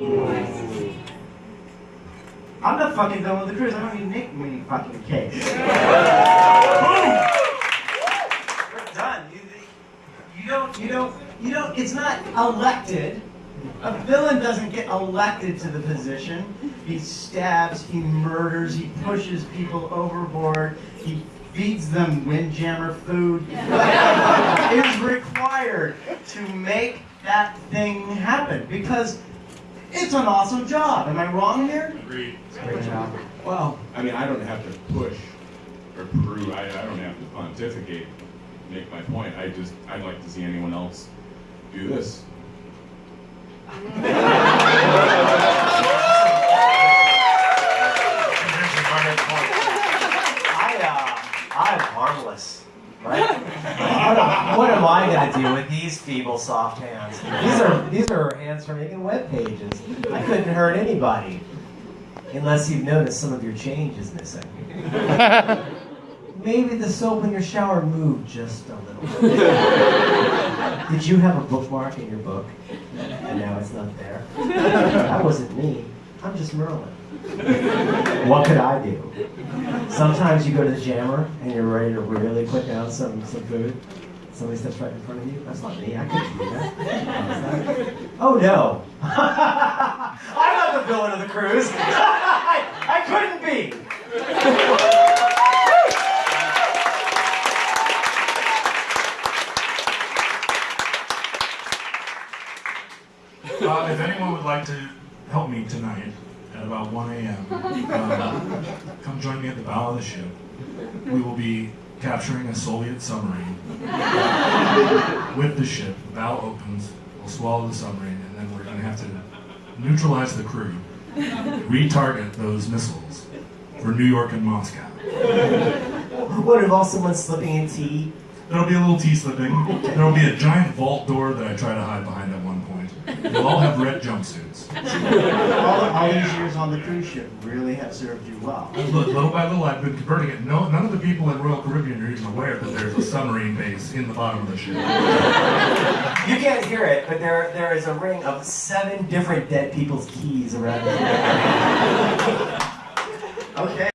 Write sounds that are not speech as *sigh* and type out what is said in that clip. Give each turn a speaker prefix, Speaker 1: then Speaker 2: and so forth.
Speaker 1: I'm not fucking done with the cruise. I don't even make many fucking cakes. We're done. You, you don't, you don't, you don't, it's not elected. A villain doesn't get elected to the position. He stabs, he murders, he pushes people overboard, he feeds them windjammer food. *laughs* Is required to make that thing happen? Because it's an awesome job. Am I wrong here?
Speaker 2: Agreed.
Speaker 3: Well, I mean, I don't have to push or prove, I, I don't have to pontificate, make my point. I just, I'd like to see anyone else do this. *laughs*
Speaker 4: I, uh, I'm harmless, right? what, am, what am I gonna do with these feeble, soft hands? These are these are hands for making web pages. I couldn't hurt anybody, unless you've noticed some of your change is missing. *laughs* Maybe the soap in your shower moved just a little bit. *laughs* Did you have a bookmark in your book, and now it's not there? That wasn't me. I'm just Merlin. What could I do? Sometimes you go to the jammer and you're ready to really put down some, some food. Somebody steps right in front of you. That's not me. I couldn't do that. *laughs* Oh no. I'm not the villain of the cruise. I, *laughs* I couldn't be.
Speaker 2: Uh, if anyone would like to help me tonight at about 1 a.m., um, come join me at the bow of the ship. We will be capturing a Soviet submarine. With the ship, the bow opens, we'll swallow the submarine, and then we're going to have to neutralize the crew, retarget those missiles for New York and Moscow.
Speaker 4: What involves someone slipping in tea?
Speaker 2: There'll be a little tea slipping. There'll be a giant vault door that I try to hide behind at one point. They'll all have red jumpsuits.
Speaker 1: All, all these years on the cruise ship really have served you well.
Speaker 2: Little, little by little, I've been converting it. No, none of the people in Royal Caribbean are even aware that there's a submarine base in the bottom of the ship.
Speaker 4: You can't hear it, but there there is a ring of seven different dead people's keys around it.
Speaker 1: Okay.